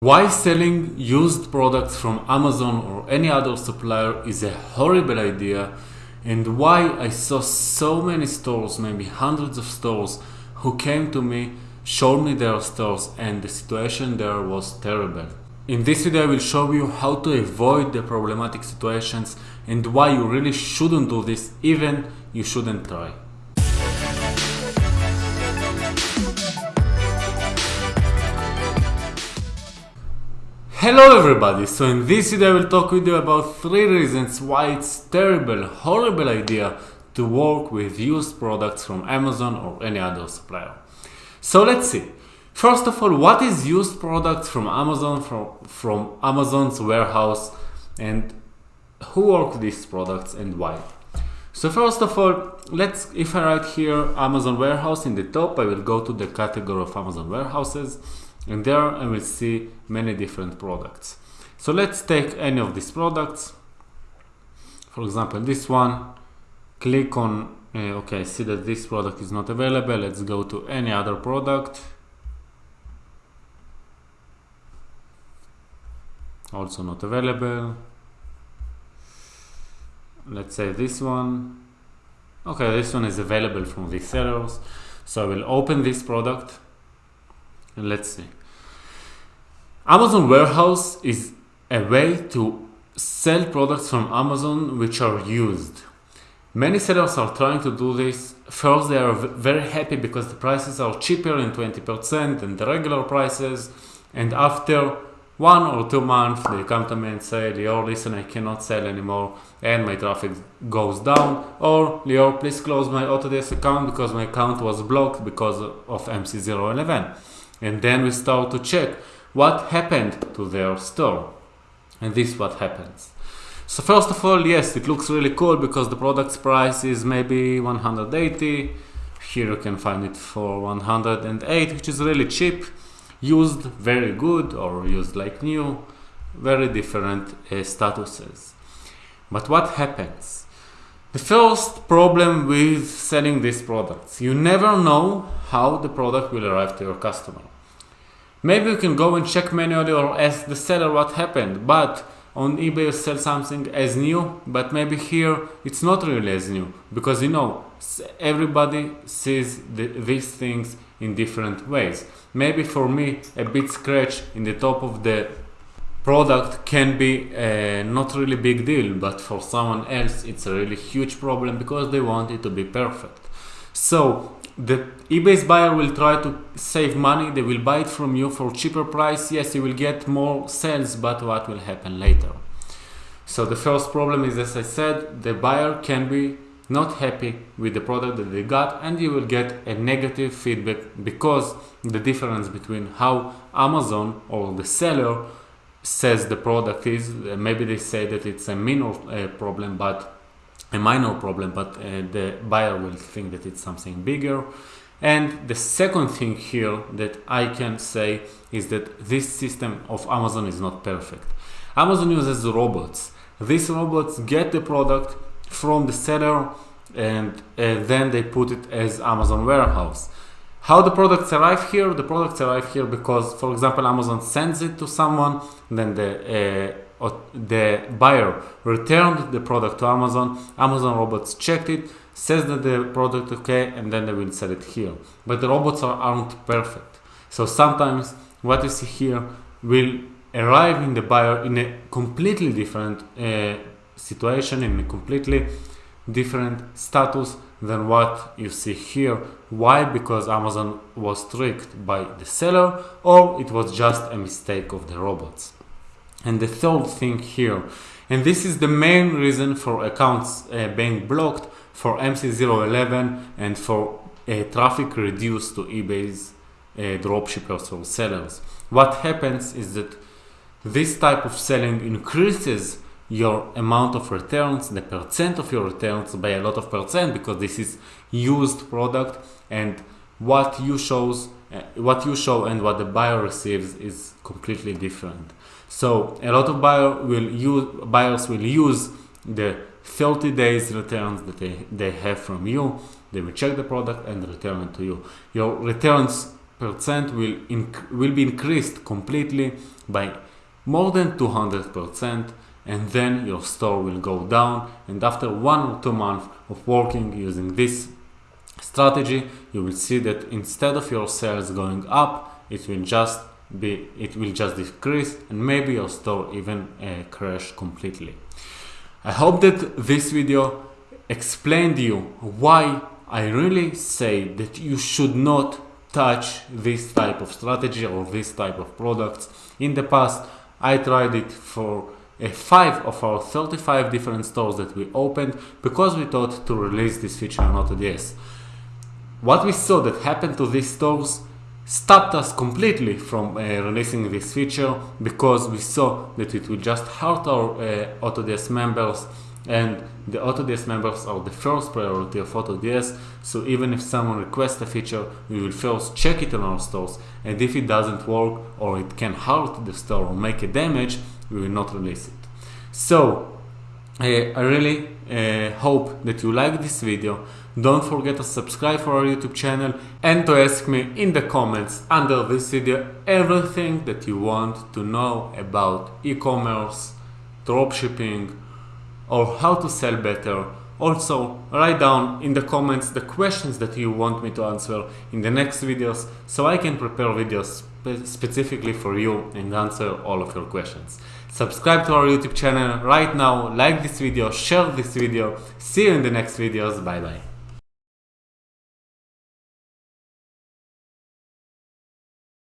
Why selling used products from Amazon or any other supplier is a horrible idea and why I saw so many stores, maybe hundreds of stores, who came to me, showed me their stores and the situation there was terrible. In this video I will show you how to avoid the problematic situations and why you really shouldn't do this even you shouldn't try. Hello everybody, so in this video I will talk with you about 3 reasons why it's terrible, horrible idea to work with used products from Amazon or any other supplier. So let's see. First of all, what is used products from Amazon, from, from Amazon's warehouse and who work these products and why? So first of all, let's, if I write here Amazon warehouse in the top, I will go to the category of Amazon warehouses and there I will see many different products. So let's take any of these products. For example, this one, click on, uh, okay, see that this product is not available. Let's go to any other product. Also not available. Let's say this one. Okay, this one is available from these sellers. So I will open this product let's see. Amazon Warehouse is a way to sell products from Amazon which are used. Many sellers are trying to do this. First, they are very happy because the prices are cheaper in 20% than the regular prices. And after one or two months, they come to me and say, Lior, listen, I cannot sell anymore and my traffic goes down. Or, Lior, please close my AutoDS account because my account was blocked because of MC011. And then we start to check what happened to their store. And this is what happens. So first of all, yes, it looks really cool because the product's price is maybe 180. Here you can find it for 108, which is really cheap. Used very good or used like new. Very different uh, statuses. But what happens? The first problem with selling these products, you never know how the product will arrive to your customer. Maybe you can go and check manually or ask the seller what happened, but on eBay you sell something as new, but maybe here it's not really as new, because you know, everybody sees the, these things in different ways. Maybe for me, a bit scratch in the top of the product can be a not really big deal, but for someone else it's a really huge problem because they want it to be perfect. So the eBay's buyer will try to save money. They will buy it from you for cheaper price. Yes, you will get more sales, but what will happen later? So the first problem is, as I said, the buyer can be not happy with the product that they got and you will get a negative feedback because the difference between how Amazon or the seller says the product is, maybe they say that it's a minor uh, problem, but a minor problem, but uh, the buyer will think that it's something bigger. And the second thing here that I can say is that this system of Amazon is not perfect. Amazon uses robots. These robots get the product from the seller and uh, then they put it as Amazon warehouse. How the products arrive here? The products arrive here because, for example, Amazon sends it to someone, then the uh, the buyer returned the product to Amazon, Amazon robots checked it, says that the product okay, and then they will sell it here. But the robots are, aren't perfect. So sometimes what you see here will arrive in the buyer in a completely different uh, situation, in a completely different status than what you see here. Why? Because Amazon was tricked by the seller or it was just a mistake of the robots. And the third thing here, and this is the main reason for accounts uh, being blocked for MC011 and for uh, traffic reduced to eBay's uh, dropshippers or sellers. What happens is that this type of selling increases your amount of returns, the percent of your returns by a lot of percent because this is used product and what you shows uh, what you show and what the buyer receives is completely different. So a lot of buyer will use, buyers will use the 30 days returns that they, they have from you. They will check the product and return it to you. Your returns percent will will be increased completely by more than 200 percent and then your store will go down. And after one or two months of working using this strategy you will see that instead of your sales going up it will just be it will just decrease and maybe your store even uh, crash completely. I hope that this video explained you why i really say that you should not touch this type of strategy or this type of products. In the past i tried it for uh, five of our 35 different stores that we opened because we thought to release this feature on AutoDS. What we saw that happened to these stores stopped us completely from uh, releasing this feature because we saw that it would just hurt our uh, AutoDS members and the AutoDS members are the first priority of AutoDS so even if someone requests a feature we will first check it on our stores and if it doesn't work or it can hurt the store or make a damage we will not release it. So uh, I really uh, hope that you like this video. Don't forget to subscribe for our YouTube channel and to ask me in the comments under this video everything that you want to know about e-commerce, dropshipping, or how to sell better. Also, write down in the comments the questions that you want me to answer in the next videos so I can prepare videos spe specifically for you and answer all of your questions. Subscribe to our YouTube channel right now, like this video, share this video. See you in the next videos. Bye bye.